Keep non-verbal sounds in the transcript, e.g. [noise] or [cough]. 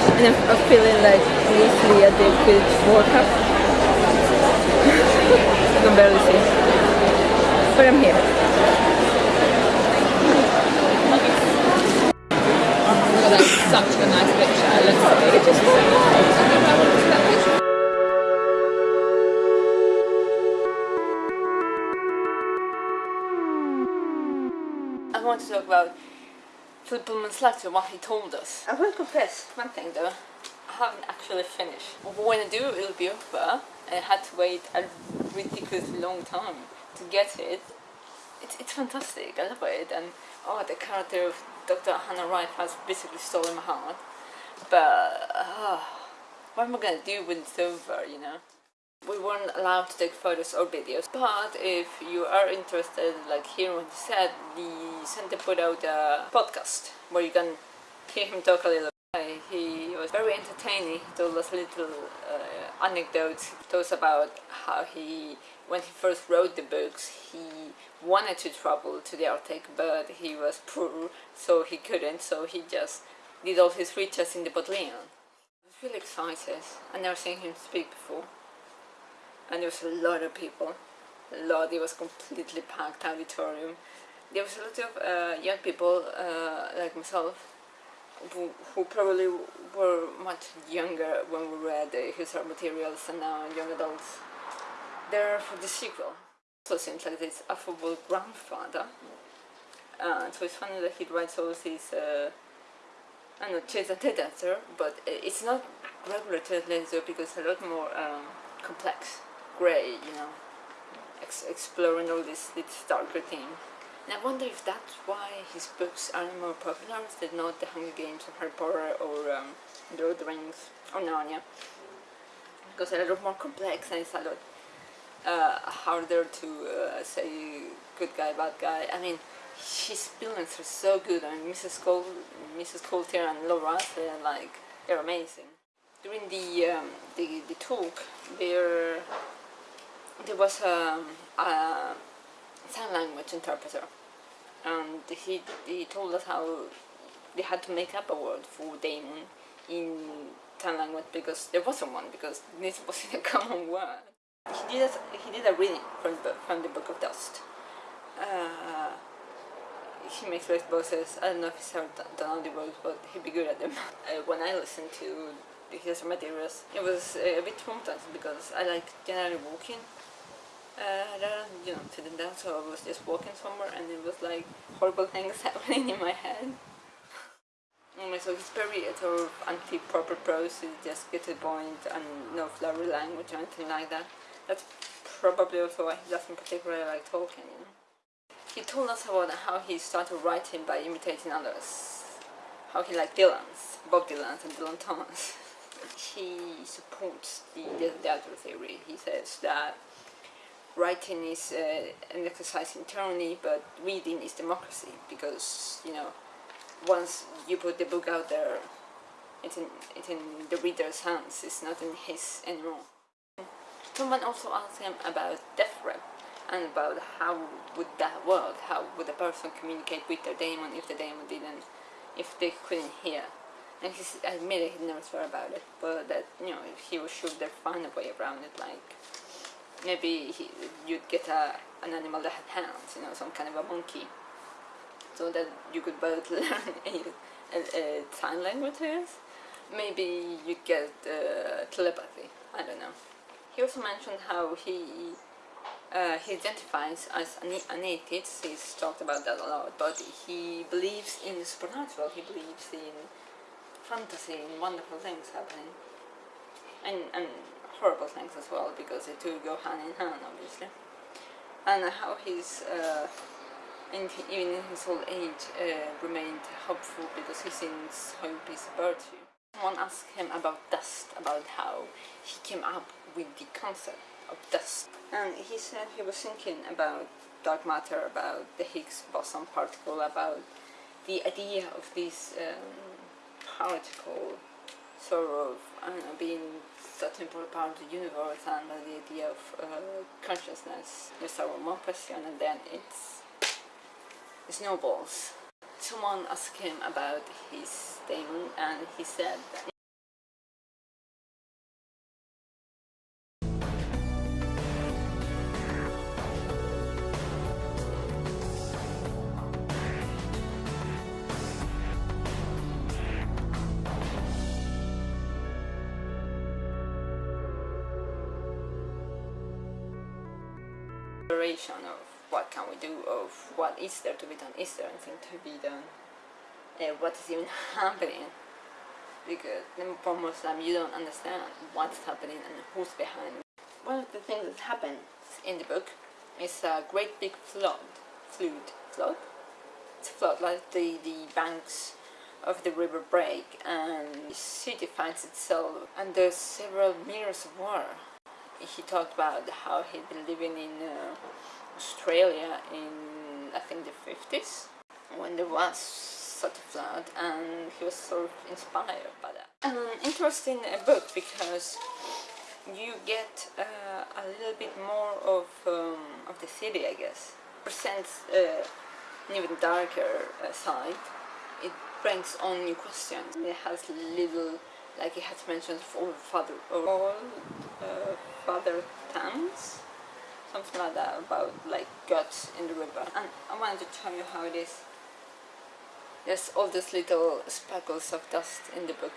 and I'm, I'm feeling like Weasley at the Quidditch World Cup. you can barely see. But I'm here. Well, that's such a nice picture. Let's see. It just I want to talk about Pullman's letter, what he told us. I will confess one thing though, I haven't actually finished. When I do, it'll be over. I had to wait a ridiculously long time to get it. It's, it's fantastic, I love it, and oh, the character of Dr. Hannah Wright has basically stolen my heart. But, uh, what am I gonna do when it's over, you know? We weren't allowed to take photos or videos but if you are interested like hearing what he said the center put out a podcast where you can hear him talk a little he was very entertaining. He told us little uh, anecdotes. He told us about how he when he first wrote the books he wanted to travel to the arctic but he was poor so he couldn't. So he just did all his research in the Bodleian. I was really excited. I never seen him speak before and there was a lot of people. A lot. It was completely packed auditorium. There was a lot of uh, young people uh, like myself who, who, probably were much younger when we read the His Dark Materials and now young adults. There for the sequel. So it seems like this affable grandfather. Uh, so it's funny that he writes all these uh, I don't know, chase and literature, but it's not regular chase literature because it's a lot more um, complex grey, you know, ex exploring all this, this darker theme. And I wonder if that's why his books are more popular than not The Hunger Games or Harry Potter or um, The Lord of the Rings or Narnia. Because they're a lot more complex and it's a lot uh, harder to uh, say good guy, bad guy. I mean, his villains are so good. I mean, Mrs. Col Mrs. Coulter and Laura, they're like, they're amazing. During the, um, the, the talk, they're there was a, a sign language interpreter and he, he told us how they had to make up a word for daemon in sign language because there wasn't one because this wasn't [laughs] a common word. He did a, he did a reading from the, from the Book of Dust. Uh, he makes voice voices. I don't know if he's ever done all the voices, but he'd be good at them. [laughs] Uh, when I listened to his materials, it was a bit traumatizing because I like generally walking uh, you know, sitting down, so I was just walking somewhere and it was like horrible [laughs] things happening in my head. anyway, [laughs] so he's very sort of anti-proper prose, just get to the point and no flowery language or anything like that. That's probably also why he doesn't particularly like talking. you know. He told us about how he started writing by imitating others. How he liked Dylan's, Bob Dylan's and Dylan Thomas. [laughs] he supports the, the, the theory. He says that writing is uh, an exercise in tyranny, but reading is democracy because you know once you put the book out there, it's in it's in the reader's hands. It's not in his anymore. Someone also asked him about death threat and about how would that work? How would a person communicate with their daemon if the daemon didn't, if they couldn't hear? And he admitted he never thought about it, but that you know he they'd find a way around it, like maybe he, you'd get a, an animal that had hands, you know, some kind of a monkey, so that you could both [laughs] learn a, a, sign languages. Maybe you get uh, telepathy, I don't know. He also mentioned how he uh, he identifies as an, an atheist, he's talked about that a lot, but he believes in the supernatural, he believes in fantasy, in wonderful things happening. And, and horrible things as well because the two go hand in hand obviously and how he's uh, in, even in his old age uh, remained hopeful because he thinks hope is a virtue. Someone asked him about dust, about how he came up with the concept of dust and he said he was thinking about dark matter, about the Higgs boson particle, about the idea of this um, particle sort of, know, being important part of the universe and the idea of uh, consciousness. You with one question and then it's, it snowballs. Someone asked him about his daemon and he said exploration of what can we do, of what is there to be done, is there anything to be done, uh, what is even [laughs] happening. Because for Malcolm you don't understand what's happening and who's behind. One of the things that happens in the book is a great big flood, flood, flood? It's a flood, like the, the banks of the river break and the city finds itself under several meters of water. He talked about how he'd been living in uh, Australia in I think the 50s when there was such a flood and he was sort of inspired by that. An interesting uh, book because you get uh, a little bit more of, um, of the city I guess. Presents uh, an even darker uh, side. It brings on new questions. It has little, like it has mentioned all father, all uh, father towns, something like that about like guts in the river. And I wanted to tell you how it is. There's all these little speckles of dust in the book.